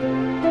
Música